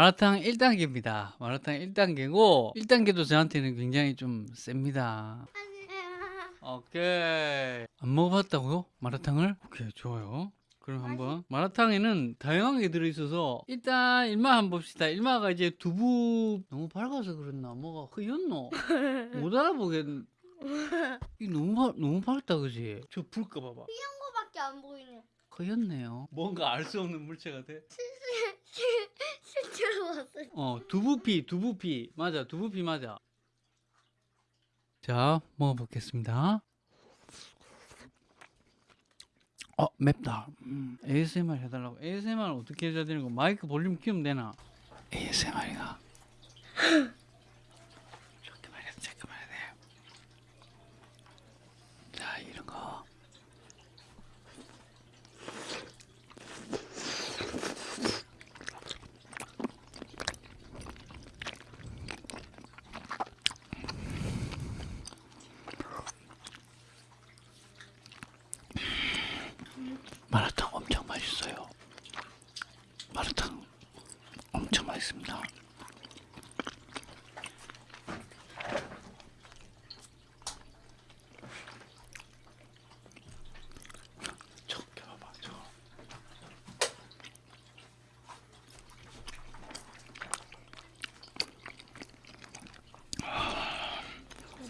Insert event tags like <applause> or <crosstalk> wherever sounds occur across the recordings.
마라탕 1단계입니다. 마라탕 1단계고 1단계도 저한테는 굉장히 좀 셉니다. 오케이. 안 먹어봤다고요? 마라탕을? 오케이, 좋아요. 그럼 한번 마라탕에는 다양하게 들어있어서 일단 일마 한번 봅시다. 일마가 이제 두부 너무 밝아서 그랬나? 뭐가 흐였노? <laughs> 못 알아보겠. 이 너무 밝 너무 밝다 그지? 저 불까 봐봐. 거밖에 안 보이네. 흐였네요. 뭔가 알 수 없는 물체가 돼. 실제로 봤어요. 어 두부피 두부피 맞아 두부피 맞아. 자 먹어보겠습니다. 어 맵다. 음, ASMR 해달라고. ASMR 을 어떻게 해줘야 되는 거? 마이크 볼륨 키우면 되나? ASMR이가. <laughs>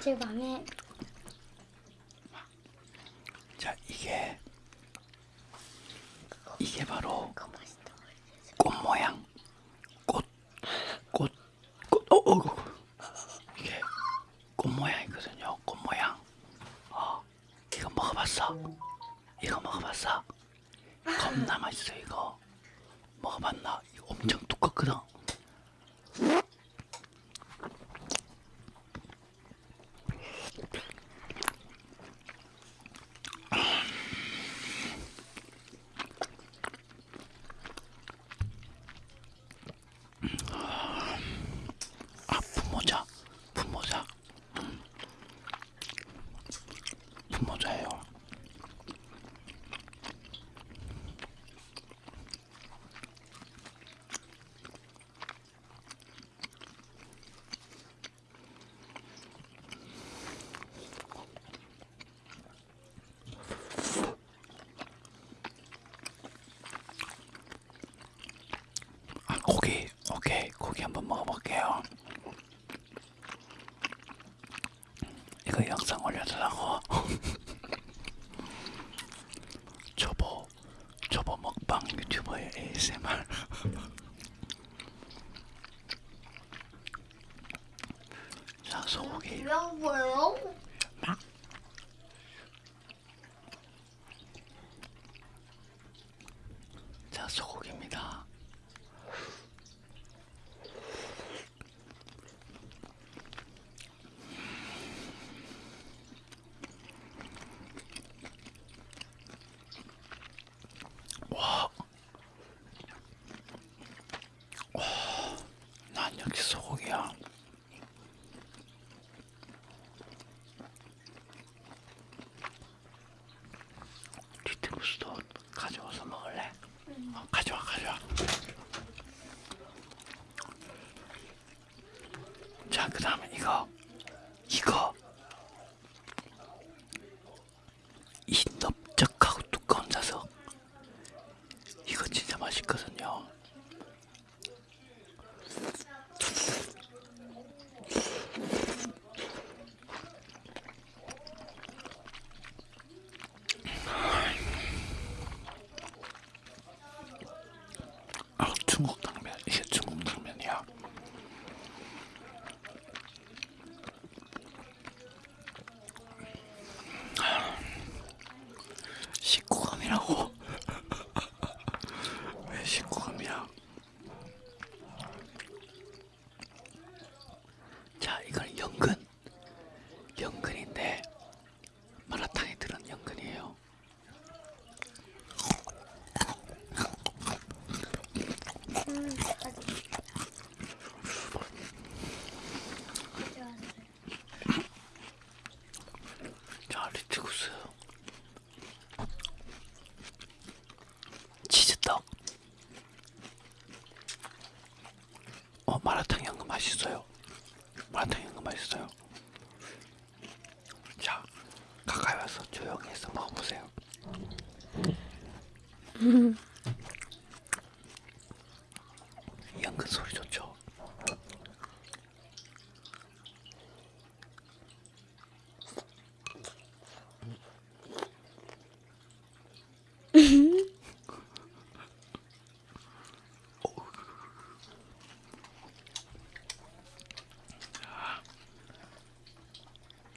1番 오케이, 고기 한번 먹어볼게요. 이거 영상 올려달라고. <laughs> 초보, 초보 먹방 유튜버의 ASMR. <laughs> 자, 소고기. 맛있어요. 마라탕 연근 맛있어요. 자, 가까이 와서 조용히 해서 먹어보세요. <laughs> 연근 소리 좋죠?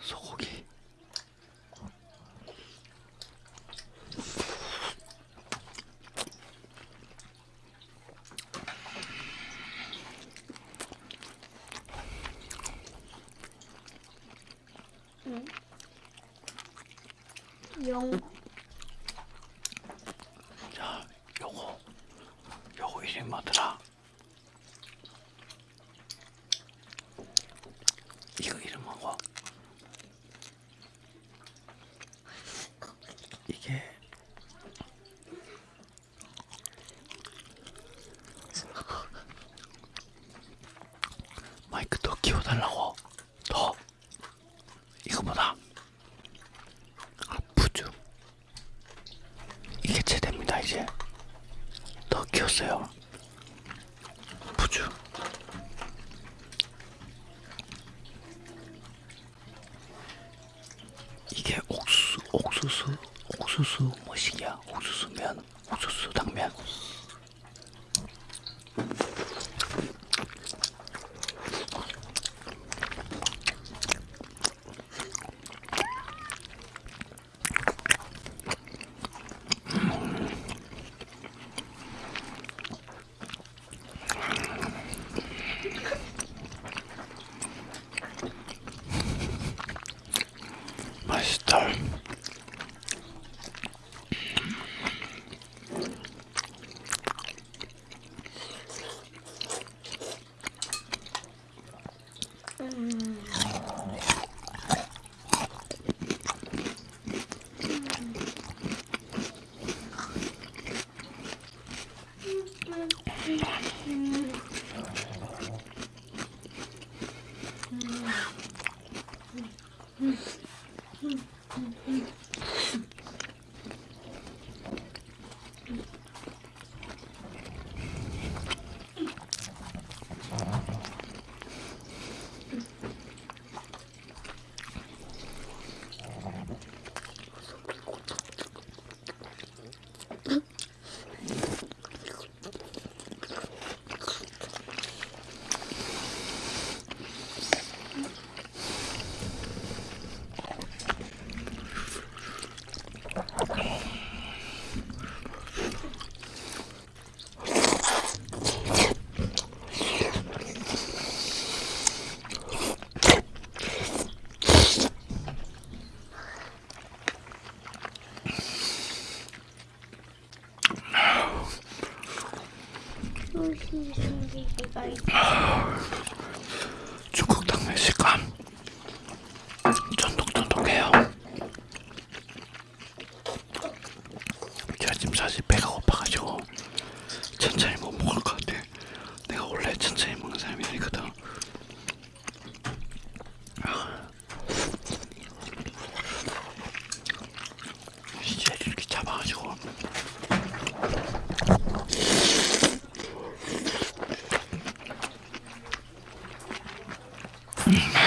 소고기. 영. 자, 요거 요거 이름 뭐더라? 이거 이름 뭐고? 이게 마이크 더 키워달라고 더 이거보다 아프죠 이게 최대입니다 이제 더 키웠어요 부주 이게 옥수수 옥수수 옥수수 뭐시기야? 옥수수면 Bye. Yeah.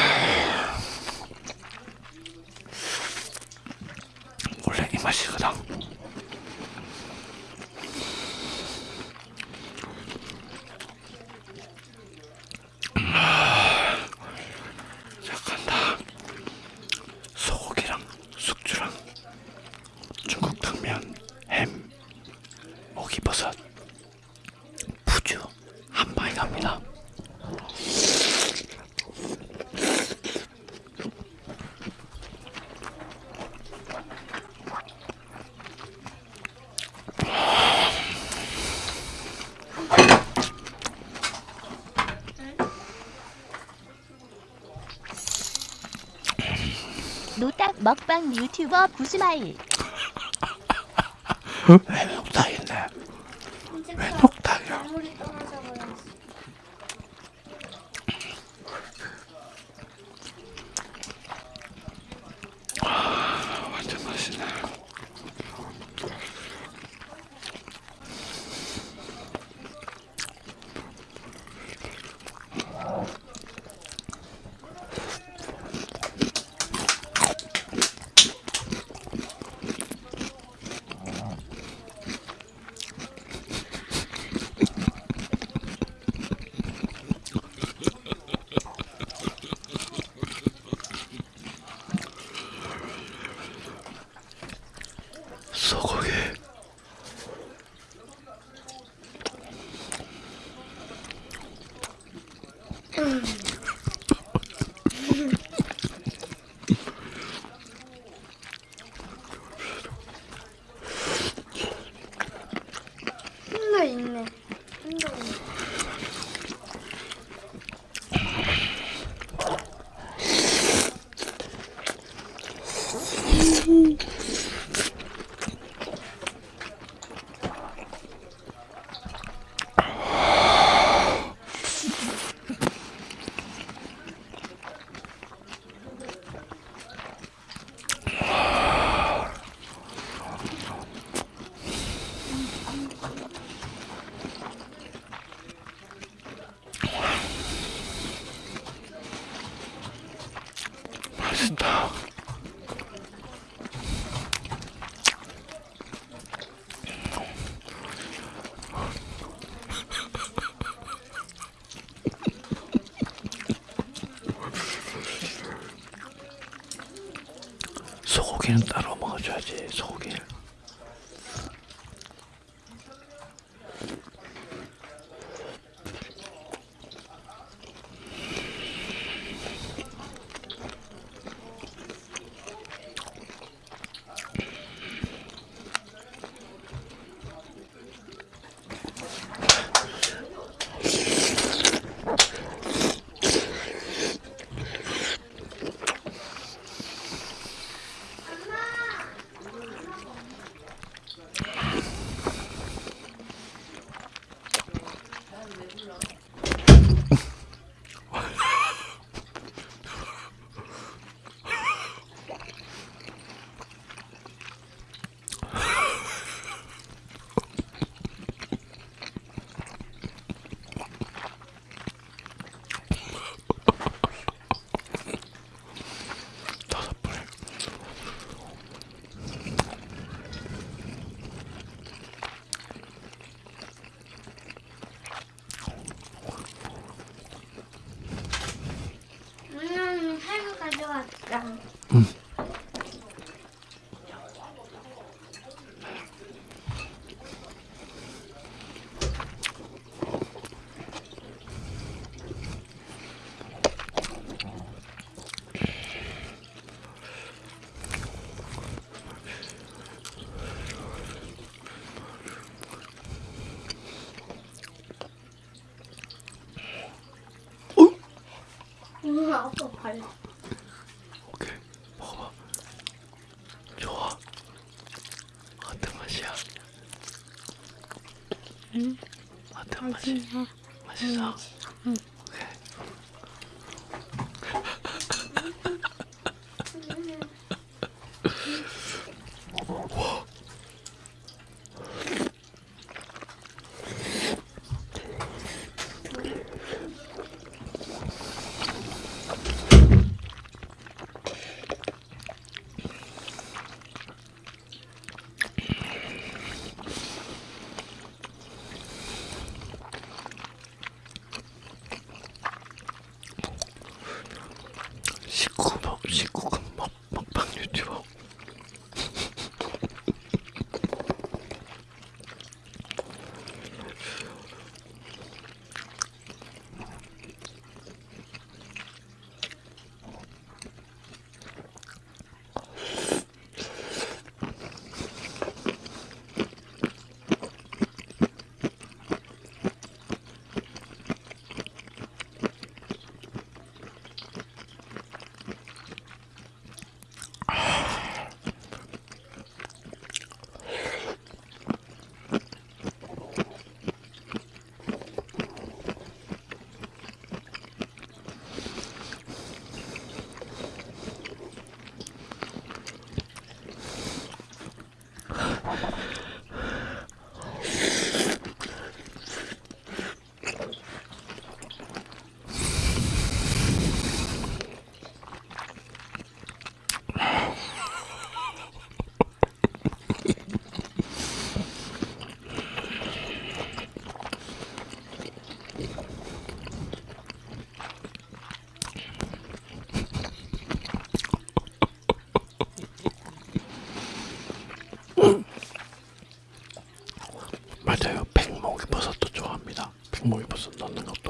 먹방 유튜버 부스마일 嗯呢 고기는 따로 먹어줘야지 소고기. 다섯 불. 음, 살구 가져왔다. 우와, 발. 오케이 먹어봐. 좋아. 어떤 맛이야? 응? 어떤 맛이? 맛있어. 오 19번, 19번. 백목이 버섯 넣는 것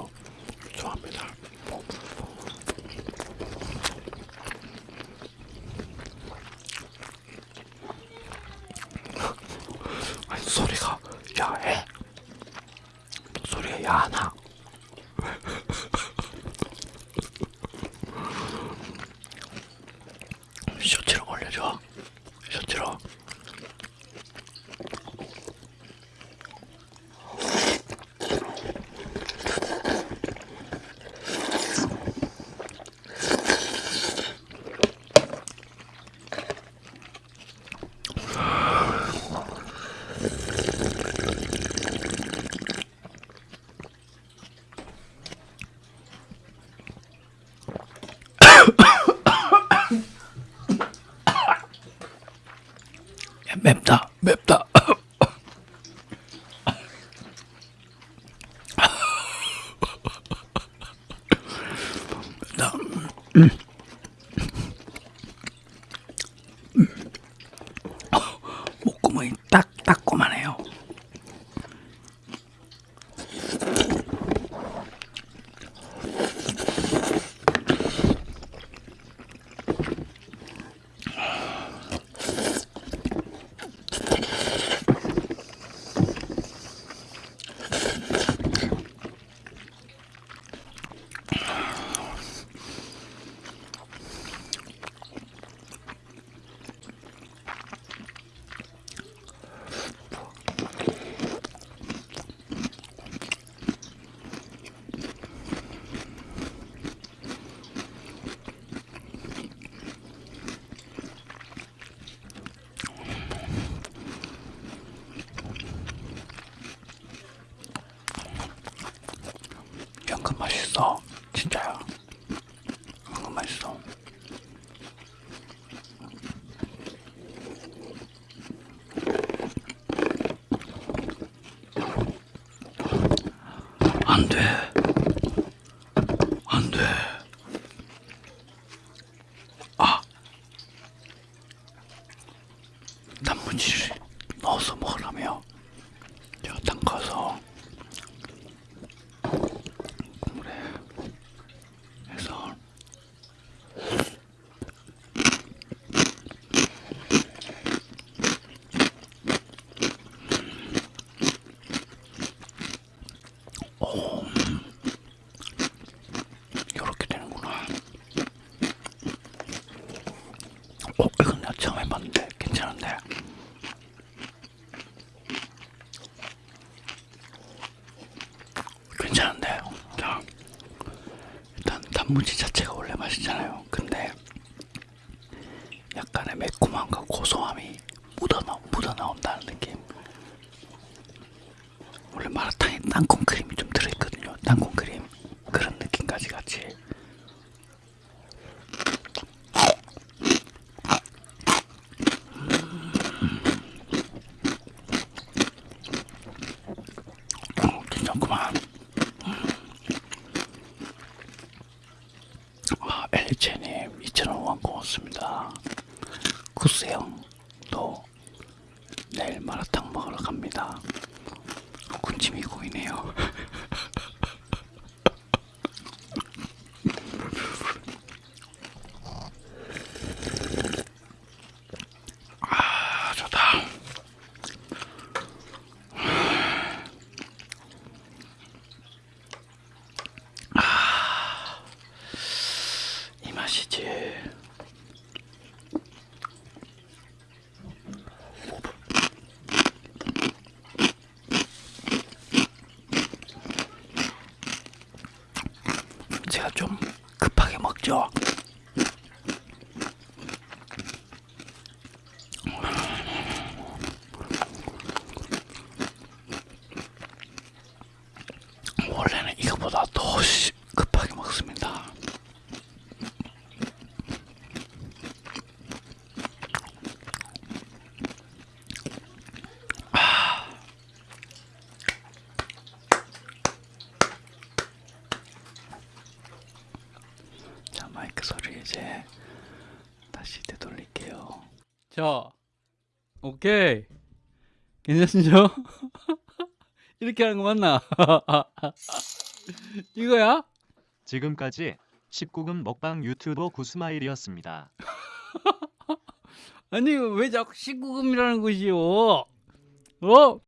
원래 마라탕에 땅콩 크림이 좀 오케이 괜찮죠? <laughs> 이렇게 하는 거 맞나? <laughs> 이거야? 지금까지 19금 먹방 유튜버 구스마일이었습니다. <laughs> 아니 왜 자꾸 19금이라는 것이요? 어? 어?